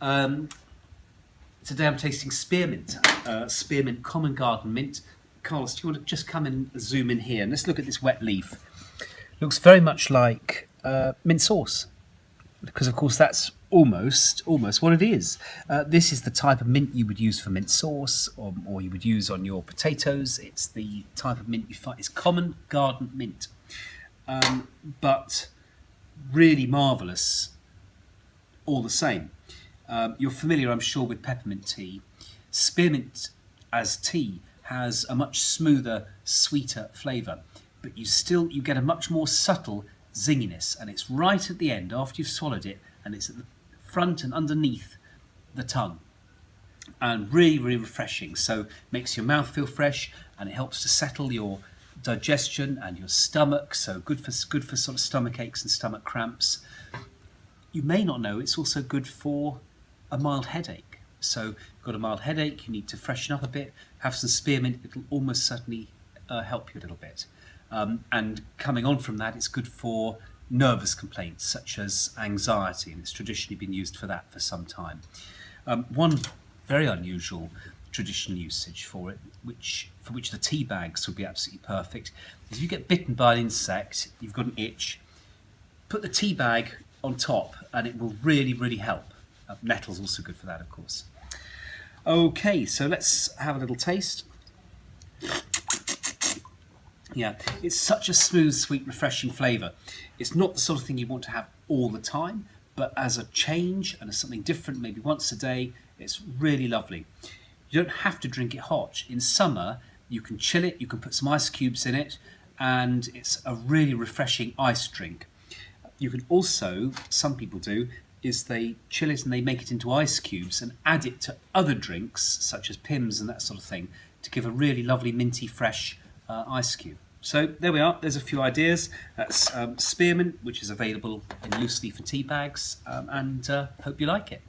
Um, today I'm tasting spearmint, uh, spearmint common garden mint. Carlos, do you want to just come and zoom in here and let's look at this wet leaf. Looks very much like uh, mint sauce because of course that's almost almost what it is. Uh, this is the type of mint you would use for mint sauce or, or you would use on your potatoes. It's the type of mint you find. It's common garden mint, um, but really marvellous all the same. Um, you're familiar, I'm sure, with peppermint tea. Spearmint as tea has a much smoother, sweeter flavour, but you still you get a much more subtle zinginess, and it's right at the end after you've swallowed it, and it's at the front and underneath the tongue, and really, really refreshing. So makes your mouth feel fresh, and it helps to settle your digestion and your stomach. So good for good for sort of stomach aches and stomach cramps. You may not know it's also good for a mild headache. So you've got a mild headache, you need to freshen up a bit, have some spearmint, it'll almost certainly uh, help you a little bit. Um, and coming on from that, it's good for nervous complaints such as anxiety, and it's traditionally been used for that for some time. Um, one very unusual traditional usage for it, which for which the tea bags would be absolutely perfect, is if you get bitten by an insect, you've got an itch, put the tea bag on top, and it will really, really help. Uh, nettle's also good for that, of course. Okay, so let's have a little taste. Yeah, it's such a smooth, sweet, refreshing flavour. It's not the sort of thing you want to have all the time, but as a change and as something different, maybe once a day, it's really lovely. You don't have to drink it hot. In summer, you can chill it, you can put some ice cubes in it, and it's a really refreshing ice drink. You can also, some people do, is they chill it and they make it into ice cubes and add it to other drinks, such as Pimm's and that sort of thing, to give a really lovely minty fresh uh, ice cube. So there we are, there's a few ideas. That's um, spearmint, which is available in loose leaf and tea bags, um, and uh, hope you like it.